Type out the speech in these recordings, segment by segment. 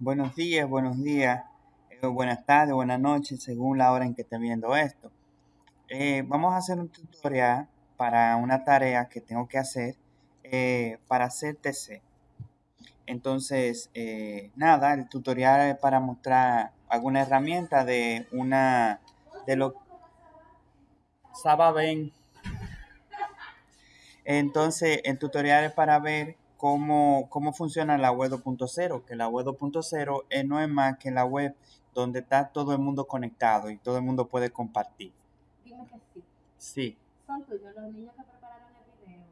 Buenos días, buenos días, eh, buenas tardes, buenas noches, según la hora en que esté viendo esto. Eh, vamos a hacer un tutorial para una tarea que tengo que hacer eh, para hacer TC. Entonces, nada, el tutorial es para mostrar alguna herramienta de una de lo Sababen. Entonces, el tutorial es para ver cómo, cómo funciona la web 2.0, que la web 2.0 eh, no es más que la web donde está todo el mundo conectado y todo el mundo puede compartir. Dime que sí. Sí. Son tuyos los niños que prepararon el video.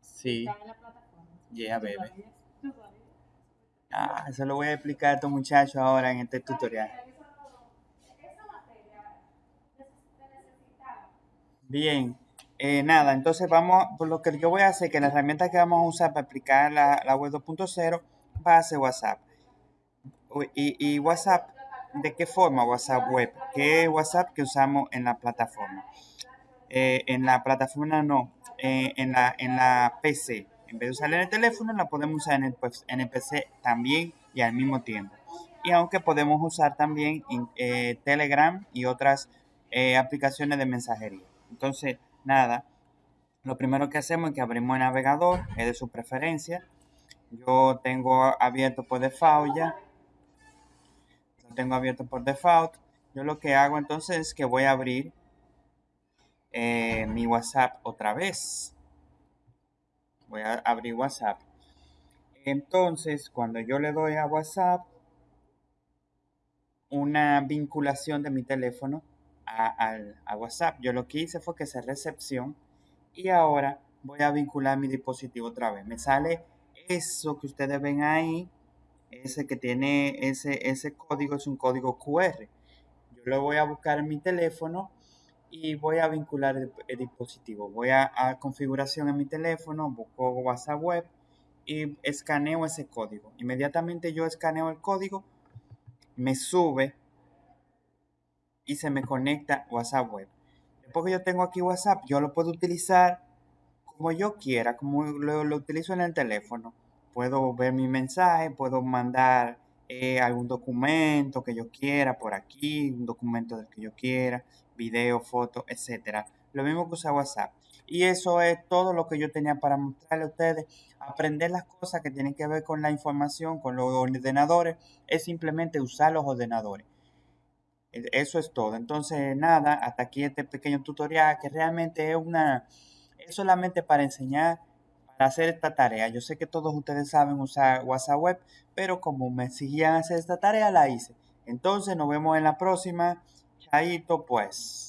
Sí. Están en la plataforma. Yeah, baby. Ah, eso lo voy a explicar a estos muchachos ahora en este tutorial. Se. Bien, eh, nada, entonces vamos, por lo que yo voy a hacer, que la herramienta que vamos a usar para aplicar la, la web 2.0 va a ser WhatsApp. Y, WhatsApp, ¿de qué forma WhatsApp web? ¿Qué es WhatsApp que usamos en la plataforma? Eh, en la plataforma no, eh, en, la, en la PC. En vez de usarla en el teléfono, la podemos usar en el, pues, en el PC también y al mismo tiempo. Y aunque podemos usar también Telegram y otras aplicaciones de mensajería. Entonces, nada, lo primero que hacemos es que abrimos el navegador, es de su preferencia. Yo tengo abierto por default ya. Lo tengo abierto por default. Yo lo que hago entonces es que voy a abrir eh, mi WhatsApp otra vez. Voy a abrir WhatsApp. Entonces, cuando yo le doy a WhatsApp una vinculación de mi teléfono a, WhatsApp, yo lo que hice fue que recepción y ahora voy a vincular mi dispositivo otra vez. Me sale eso que ustedes ven ahí, ese que tiene ese, ese código, es un código QR. Yo lo voy a buscar en mi teléfono y voy a vincular el, el dispositivo. Voy a, a configuración en mi teléfono, busco WhatsApp web y escaneo ese código. Inmediatamente yo escaneo el código, me sube y se me conecta WhatsApp web. Después que yo tengo aquí WhatsApp, yo lo puedo utilizar como yo quiera, como lo, utilizo en el teléfono. Puedo ver mi mensaje, puedo mandar eh, algún documento que yo quiera por aquí, un documento del que yo quiera, video, foto, etcétera. Lo mismo que usa WhatsApp. Y eso es todo lo que yo tenía para mostrarle a ustedes. Aprender las cosas que tienen que ver con la información, con los ordenadores, es simplemente usar los ordenadores. Eso es todo. Entonces, nada, hasta aquí este pequeño tutorial que realmente es una, es solamente para enseñar, para hacer esta tarea. Yo sé que todos ustedes saben usar WhatsApp web, pero como me exigían hacer esta tarea, la hice. Entonces, nos vemos en la próxima. Chaito, pues.